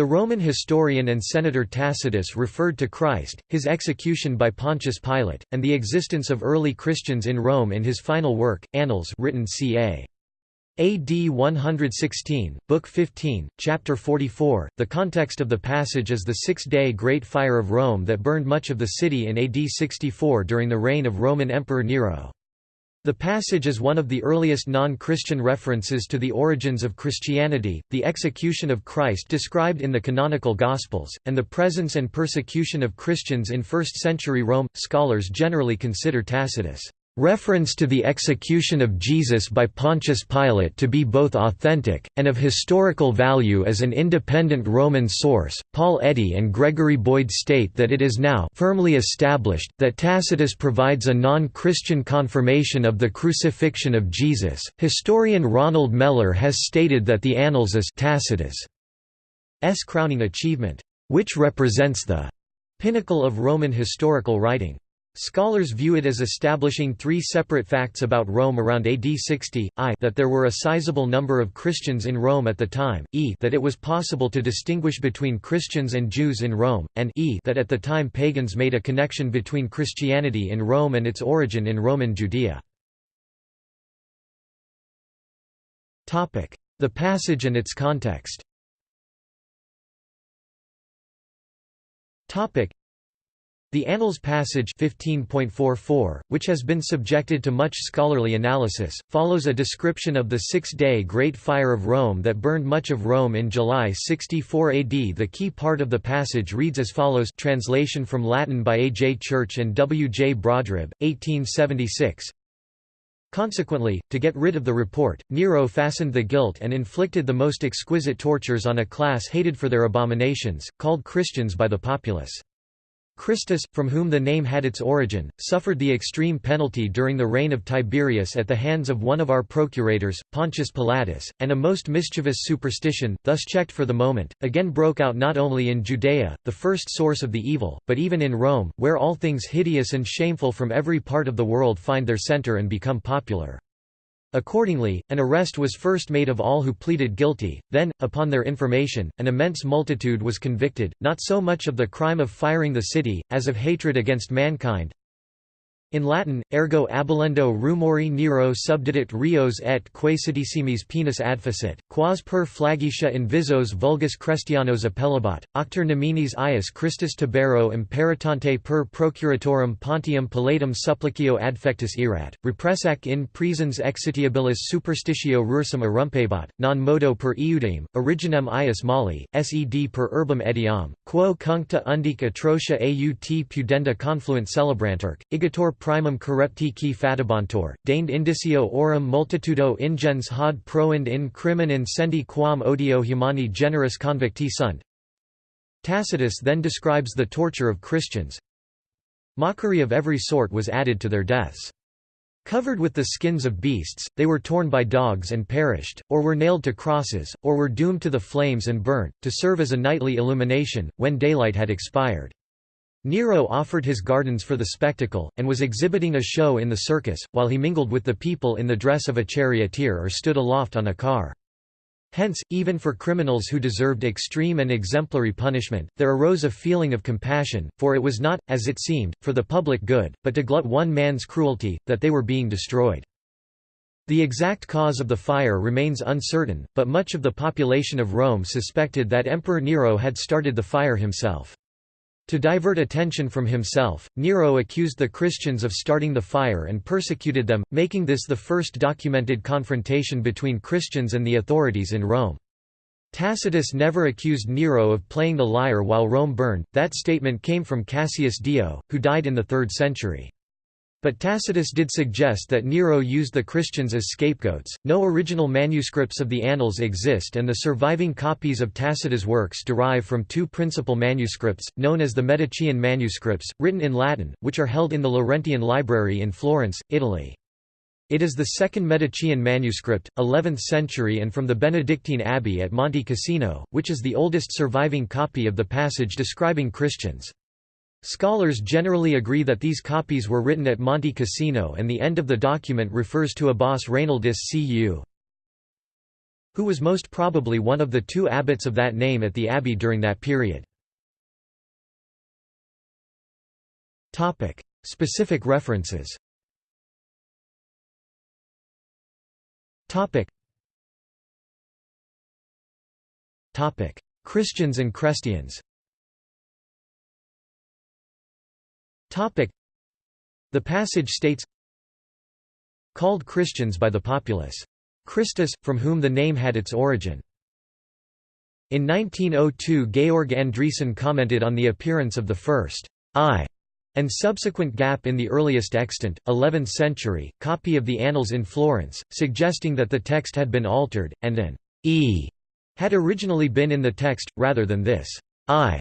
The Roman historian and senator Tacitus referred to Christ, his execution by Pontius Pilate, and the existence of early Christians in Rome in his final work, Annals written ca. AD 116, Book 15, Chapter 44. The context of the passage is the six-day Great Fire of Rome that burned much of the city in AD 64 during the reign of Roman Emperor Nero. The passage is one of the earliest non-Christian references to the origins of Christianity, the execution of Christ described in the canonical Gospels, and the presence and persecution of Christians in 1st century Rome. Scholars generally consider Tacitus' reference to the execution of Jesus by Pontius Pilate to be both authentic, and of historical value as an independent Roman source. Paul Eddy and Gregory Boyd state that it is now firmly established that Tacitus provides a non Christian confirmation of the crucifixion of Jesus. Historian Ronald Mellor has stated that the Annals is Tacitus' crowning achievement, which represents the pinnacle of Roman historical writing. Scholars view it as establishing three separate facts about Rome around AD 60, i that there were a sizable number of Christians in Rome at the time, e that it was possible to distinguish between Christians and Jews in Rome, and e that at the time pagans made a connection between Christianity in Rome and its origin in Roman Judea. The passage and its context the Annals passage 15.44, which has been subjected to much scholarly analysis, follows a description of the six-day Great Fire of Rome that burned much of Rome in July 64 AD. The key part of the passage reads as follows translation from Latin by A. J. Church and W. J. Brodribb, 1876 Consequently, to get rid of the report, Nero fastened the guilt and inflicted the most exquisite tortures on a class hated for their abominations, called Christians by the populace. Christus, from whom the name had its origin, suffered the extreme penalty during the reign of Tiberius at the hands of one of our procurators, Pontius Pilatus, and a most mischievous superstition, thus checked for the moment, again broke out not only in Judea, the first source of the evil, but even in Rome, where all things hideous and shameful from every part of the world find their center and become popular. Accordingly, an arrest was first made of all who pleaded guilty, then, upon their information, an immense multitude was convicted, not so much of the crime of firing the city, as of hatred against mankind, in Latin, ergo abolendo rumori Nero subdidit rios et quaesidissimis penis adficit, quas per flagitia in visos vulgus Christianos appellabat, octer neminis ius Christus Tibero imperitante per procuratorum Pontium Pilatum supplicio adfectus erat, repressac in presens exitiabilis superstitio rursum erumpebat, non modo per iudem, originem ius mali, sed per urbum etiam, quo cuncta undic atrocia aut pudenda confluent celebrantur, igator primum corrupti qui fatabantor, deigned indicio aurum multitudo ingens hod proend in crimen incendi quam odio humani generis convicti sunt. Tacitus then describes the torture of Christians. Mockery of every sort was added to their deaths. Covered with the skins of beasts, they were torn by dogs and perished, or were nailed to crosses, or were doomed to the flames and burnt, to serve as a nightly illumination, when daylight had expired. Nero offered his gardens for the spectacle, and was exhibiting a show in the circus, while he mingled with the people in the dress of a charioteer or stood aloft on a car. Hence, even for criminals who deserved extreme and exemplary punishment, there arose a feeling of compassion, for it was not, as it seemed, for the public good, but to glut one man's cruelty, that they were being destroyed. The exact cause of the fire remains uncertain, but much of the population of Rome suspected that Emperor Nero had started the fire himself. To divert attention from himself, Nero accused the Christians of starting the fire and persecuted them, making this the first documented confrontation between Christians and the authorities in Rome. Tacitus never accused Nero of playing the lyre while Rome burned, that statement came from Cassius Dio, who died in the 3rd century. But Tacitus did suggest that Nero used the Christians as scapegoats. No original manuscripts of the Annals exist, and the surviving copies of Tacitus' works derive from two principal manuscripts, known as the Medicean manuscripts, written in Latin, which are held in the Laurentian Library in Florence, Italy. It is the second Medicean manuscript, 11th century and from the Benedictine Abbey at Monte Cassino, which is the oldest surviving copy of the passage describing Christians. Scholars generally agree that these copies were written at Monte Cassino and the end of the document refers to Abbas Reynaldus cu. who was most probably one of the two abbots of that name at the abbey during that period. Specific references Christians and Christians The passage states Called Christians by the populace. Christus, from whom the name had its origin. In 1902 Georg Andresen commented on the appearance of the first I and subsequent gap in the earliest extant, 11th century, copy of the Annals in Florence, suggesting that the text had been altered, and an e had originally been in the text, rather than this I.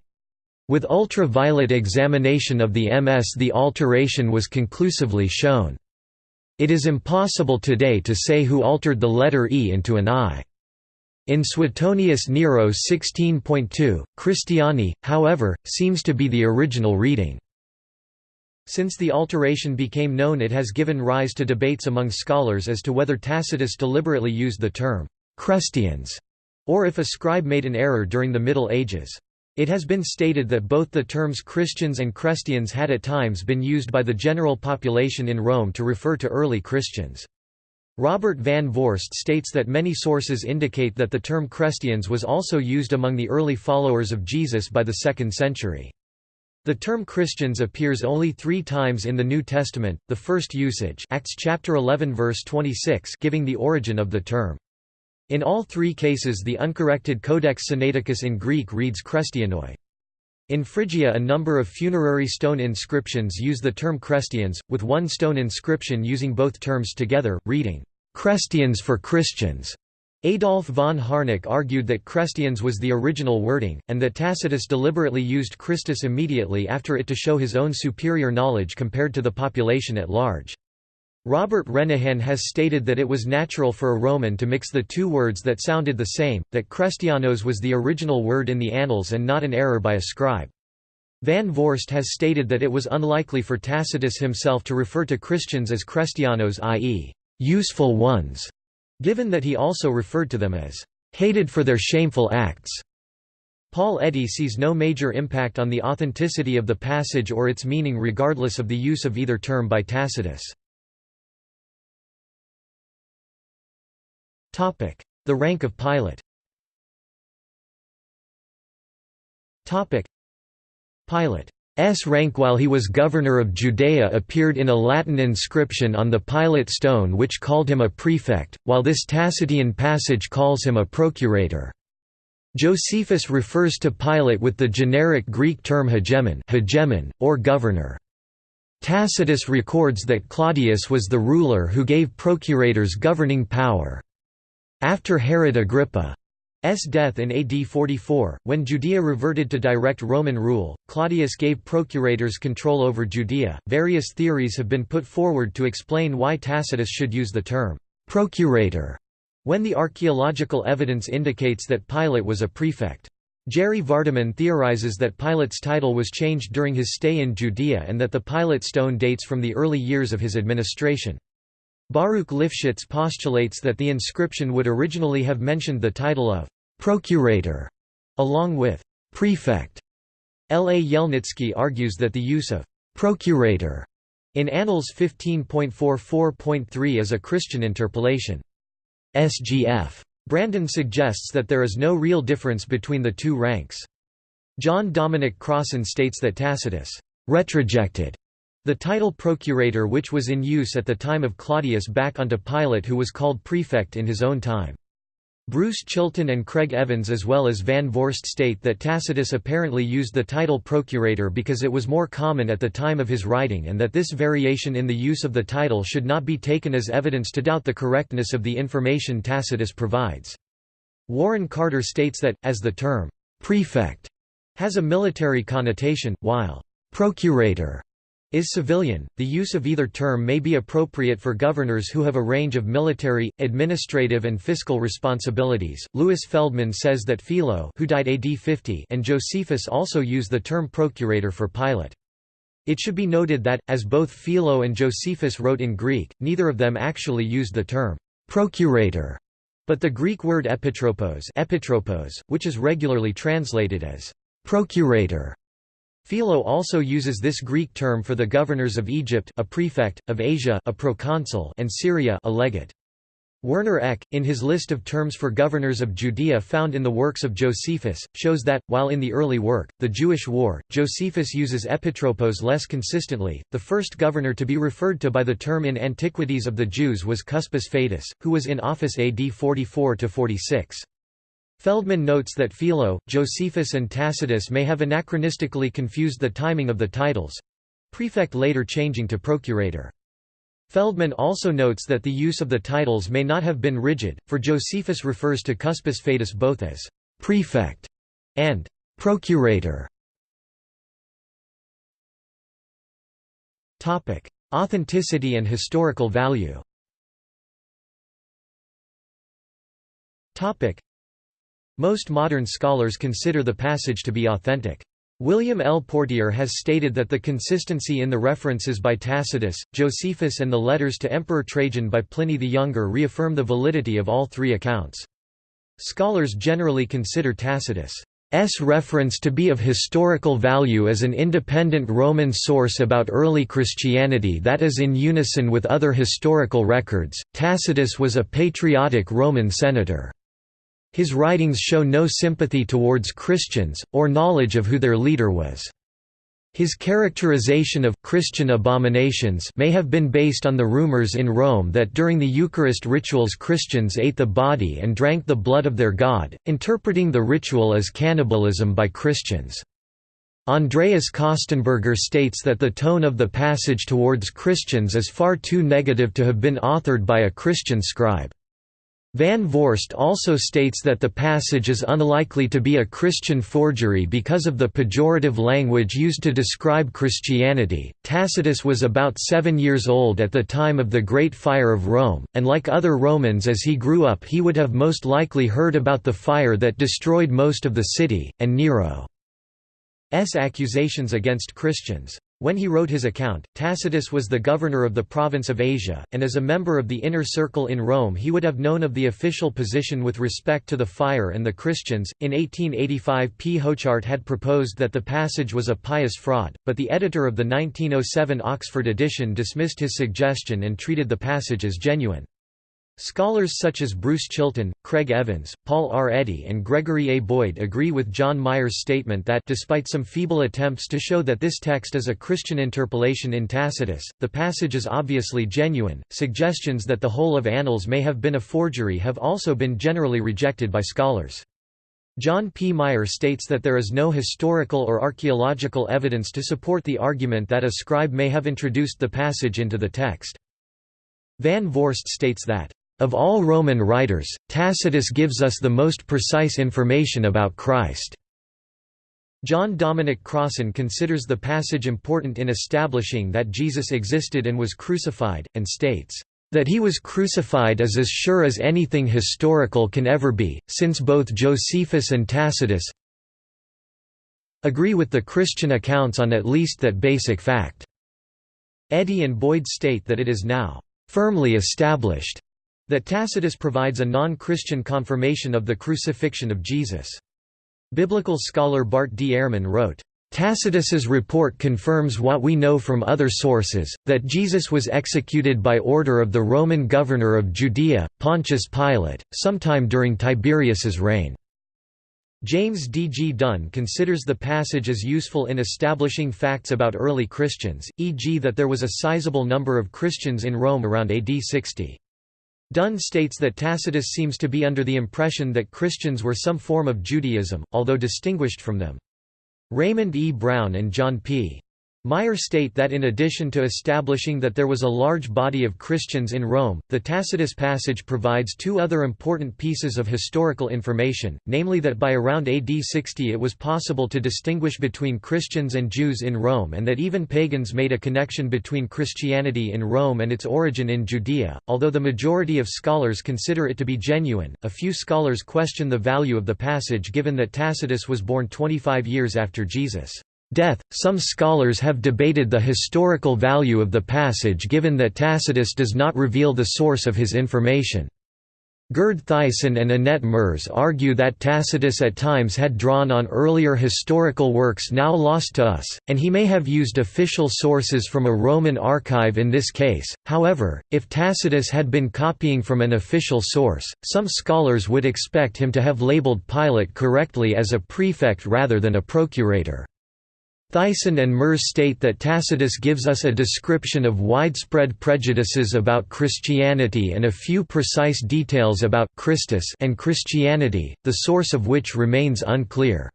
With ultraviolet examination of the MS the alteration was conclusively shown. It is impossible today to say who altered the letter E into an I. In Suetonius Nero 16.2, Christiani, however, seems to be the original reading. Since the alteration became known it has given rise to debates among scholars as to whether Tacitus deliberately used the term «Christians» or if a scribe made an error during the Middle Ages. It has been stated that both the terms Christians and Christians had at times been used by the general population in Rome to refer to early Christians. Robert van Voorst states that many sources indicate that the term Christians was also used among the early followers of Jesus by the 2nd century. The term Christians appears only three times in the New Testament, the first usage Acts chapter 11 verse 26 giving the origin of the term. In all three cases the uncorrected Codex Sinaiticus in Greek reads Christianoi. In Phrygia a number of funerary stone inscriptions use the term Christians, with one stone inscription using both terms together, reading, "'Christians for Christians'". Adolf von Harnack argued that Christians was the original wording, and that Tacitus deliberately used Christus immediately after it to show his own superior knowledge compared to the population at large. Robert Renehan has stated that it was natural for a Roman to mix the two words that sounded the same, that Christianos was the original word in the Annals and not an error by a scribe. Van Voorst has stated that it was unlikely for Tacitus himself to refer to Christians as Christianos i.e., useful ones, given that he also referred to them as hated for their shameful acts. Paul Eddy sees no major impact on the authenticity of the passage or its meaning regardless of the use of either term by Tacitus. The rank of Pilate. Pilate's rank while he was governor of Judea appeared in a Latin inscription on the Pilate stone which called him a prefect, while this Tacitian passage calls him a procurator. Josephus refers to Pilate with the generic Greek term hegemon, hegemon or governor. Tacitus records that Claudius was the ruler who gave procurators governing power. After Herod Agrippa's death in AD 44, when Judea reverted to direct Roman rule, Claudius gave procurators control over Judea. Various theories have been put forward to explain why Tacitus should use the term procurator when the archaeological evidence indicates that Pilate was a prefect. Jerry Vardaman theorizes that Pilate's title was changed during his stay in Judea and that the Pilate stone dates from the early years of his administration. Baruch Lifshitz postulates that the inscription would originally have mentioned the title of «procurator» along with «prefect». L. A. Yelnitsky argues that the use of «procurator» in Annals 15.44.3 is a Christian interpolation. SGF. Brandon suggests that there is no real difference between the two ranks. John Dominic Crossan states that Tacitus retrojected the title procurator which was in use at the time of Claudius back onto Pilate who was called prefect in his own time. Bruce Chilton and Craig Evans as well as Van Voorst state that Tacitus apparently used the title procurator because it was more common at the time of his writing and that this variation in the use of the title should not be taken as evidence to doubt the correctness of the information Tacitus provides. Warren Carter states that, as the term «prefect» has a military connotation, while «procurator» is civilian. The use of either term may be appropriate for governors who have a range of military, administrative, and fiscal responsibilities. Louis Feldman says that Philo, who died AD 50, and Josephus also use the term procurator for Pilate. It should be noted that, as both Philo and Josephus wrote in Greek, neither of them actually used the term procurator But the Greek word epitropos, epitropos which is regularly translated as procurator, Philo also uses this Greek term for the governors of Egypt a prefect, of Asia a proconsul and Syria a legate. Werner Eck, in his list of terms for governors of Judea found in the works of Josephus, shows that, while in the early work, The Jewish War, Josephus uses epitropos less consistently. The first governor to be referred to by the term in Antiquities of the Jews was Cuspius Fadus, who was in office AD 44 46. Feldman notes that Philo, Josephus and Tacitus may have anachronistically confused the timing of the titles—prefect later changing to procurator. Feldman also notes that the use of the titles may not have been rigid, for Josephus refers to Cuspius Fadus both as «prefect» and «procurator». Authenticity and historical value Most modern scholars consider the passage to be authentic. William L. Portier has stated that the consistency in the references by Tacitus, Josephus and the letters to Emperor Trajan by Pliny the Younger reaffirm the validity of all three accounts. Scholars generally consider Tacitus' reference to be of historical value as an independent Roman source about early Christianity that is in unison with other historical records. Tacitus was a patriotic Roman senator. His writings show no sympathy towards Christians, or knowledge of who their leader was. His characterization of Christian abominations may have been based on the rumors in Rome that during the Eucharist rituals Christians ate the body and drank the blood of their god, interpreting the ritual as cannibalism by Christians. Andreas Kostenberger states that the tone of the passage towards Christians is far too negative to have been authored by a Christian scribe. Van Voorst also states that the passage is unlikely to be a Christian forgery because of the pejorative language used to describe Christianity. Tacitus was about seven years old at the time of the Great Fire of Rome, and like other Romans as he grew up, he would have most likely heard about the fire that destroyed most of the city, and Nero's accusations against Christians. When he wrote his account, Tacitus was the governor of the province of Asia, and as a member of the inner circle in Rome he would have known of the official position with respect to the fire and the Christians. In 1885 P. Hochart had proposed that the passage was a pious fraud, but the editor of the 1907 Oxford edition dismissed his suggestion and treated the passage as genuine. Scholars such as Bruce Chilton, Craig Evans, Paul R. Eddy and Gregory A. Boyd agree with John Meier's statement that despite some feeble attempts to show that this text is a Christian interpolation in Tacitus, the passage is obviously genuine. Suggestions that the whole of Annals may have been a forgery have also been generally rejected by scholars. John P. Meier states that there is no historical or archaeological evidence to support the argument that a scribe may have introduced the passage into the text. Van Voorst states that of all Roman writers, Tacitus gives us the most precise information about Christ. John Dominic Crossan considers the passage important in establishing that Jesus existed and was crucified, and states, "...that he was crucified is as sure as anything historical can ever be, since both Josephus and Tacitus agree with the Christian accounts on at least that basic fact." Eddy and Boyd state that it is now "...firmly established." That Tacitus provides a non-Christian confirmation of the crucifixion of Jesus. Biblical scholar Bart D. Ehrman wrote, Tacitus's report confirms what we know from other sources, that Jesus was executed by order of the Roman governor of Judea, Pontius Pilate, sometime during Tiberius's reign. James D. G. Dunn considers the passage as useful in establishing facts about early Christians, e.g. that there was a sizable number of Christians in Rome around AD 60. Dunn states that Tacitus seems to be under the impression that Christians were some form of Judaism, although distinguished from them. Raymond E. Brown and John P. Meier state that in addition to establishing that there was a large body of Christians in Rome, the Tacitus passage provides two other important pieces of historical information, namely that by around AD 60 it was possible to distinguish between Christians and Jews in Rome and that even pagans made a connection between Christianity in Rome and its origin in Judea. Although the majority of scholars consider it to be genuine, a few scholars question the value of the passage given that Tacitus was born 25 years after Jesus' death. Some scholars have debated the historical value of the passage given that Tacitus does not reveal the source of his information. Gerd Theissen and Annette Merz argue that Tacitus at times had drawn on earlier historical works now lost to us, and he may have used official sources from a Roman archive in this case. However, if Tacitus had been copying from an official source, some scholars would expect him to have labeled Pilate correctly as a prefect rather than a procurator. Theissen and Merz state that Tacitus gives us a description of widespread prejudices about Christianity and a few precise details about Christus and Christianity, the source of which remains unclear.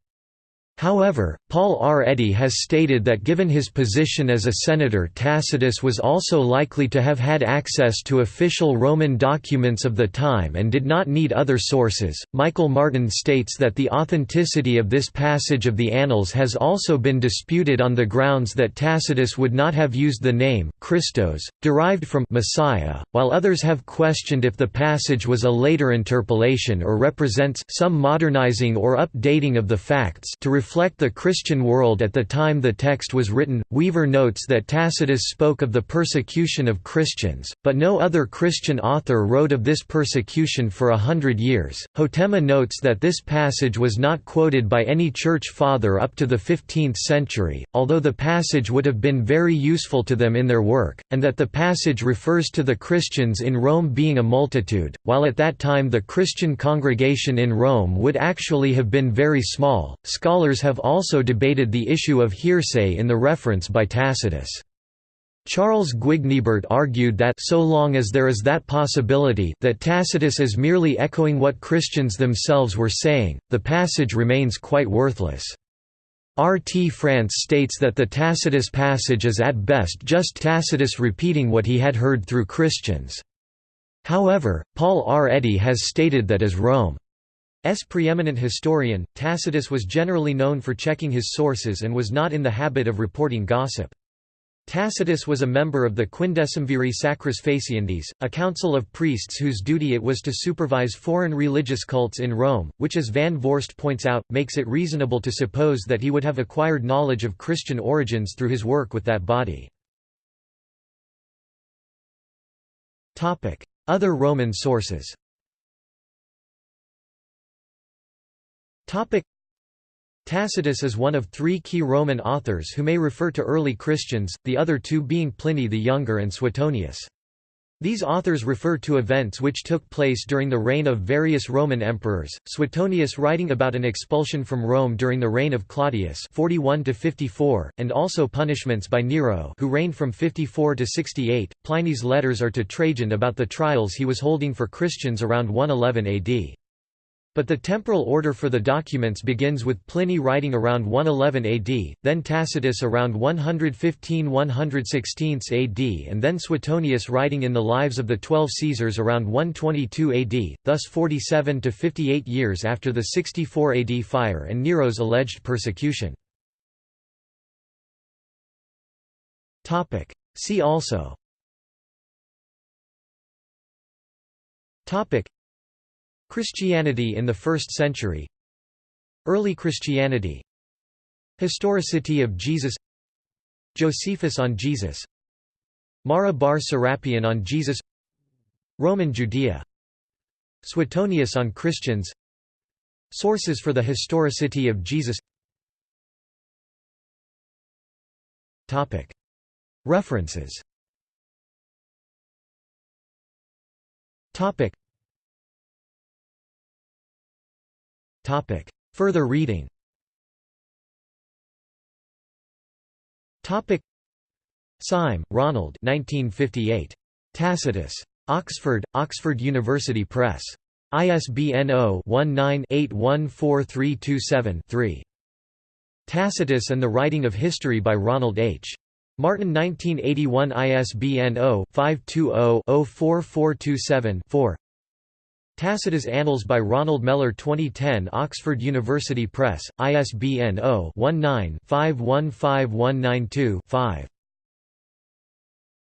However, Paul R. Eddy has stated that given his position as a senator Tacitus was also likely to have had access to official Roman documents of the time and did not need other sources. Michael Martin states that the authenticity of this passage of the Annals has also been disputed on the grounds that Tacitus would not have used the name Christos, derived from Messiah, while others have questioned if the passage was a later interpolation or represents some modernizing or updating of the facts to reflect the Christian world at the time the text was written. Weaver notes that Tacitus spoke of the persecution of Christians, but no other Christian author wrote of this persecution for a hundred years. Hotema notes that this passage was not quoted by any church father up to the 15th century, although the passage would have been very useful to them in their work, and that the passage refers to the Christians in Rome being a multitude, while at that time the Christian congregation in Rome would actually have been very small. Scholars Scholars have also debated the issue of hearsay in the reference by Tacitus. Charles Guignebert argued that so long as there is that possibility that Tacitus is merely echoing what Christians themselves were saying, the passage remains quite worthless. R. T. France states that the Tacitus passage is at best just Tacitus repeating what he had heard through Christians. However, Paul R. Eddy has stated that as Rome S preeminent historian, Tacitus was generally known for checking his sources and was not in the habit of reporting gossip. Tacitus was a member of the Quindecimviri Sacris Faciendis, a council of priests whose duty it was to supervise foreign religious cults in Rome, which as Van Voorst points out, makes it reasonable to suppose that he would have acquired knowledge of Christian origins through his work with that body. Other Roman sources Tacitus is one of three key Roman authors who may refer to early Christians, the other two being Pliny the Younger and Suetonius. These authors refer to events which took place during the reign of various Roman emperors, Suetonius writing about an expulsion from Rome during the reign of Claudius 41 and also punishments by Nero who reigned from 54 to 68. Pliny's letters are to Trajan about the trials he was holding for Christians around 111 AD. But the temporal order for the documents begins with Pliny writing around 111 AD, then Tacitus around 115–116 AD and then Suetonius writing in the Lives of the Twelve Caesars around 122 AD, thus 47 to 58 years after the 64 AD fire and Nero's alleged persecution. See also Christianity in the 1st century. Early Christianity. Historicity of Jesus. Josephus on Jesus. Mara bar Serapion on Jesus. Roman Judea. Suetonius on Christians. Sources for the historicity of Jesus. References Topic. Further reading Topic. Syme, Ronald 1958. Tacitus. Oxford, Oxford University Press. ISBN 0-19-814327-3. Tacitus and the Writing of History by Ronald H. Martin 1981 ISBN 0-520-04427-4 Tacitus Annals by Ronald Mellor 2010 Oxford University Press, ISBN 0-19-515192-5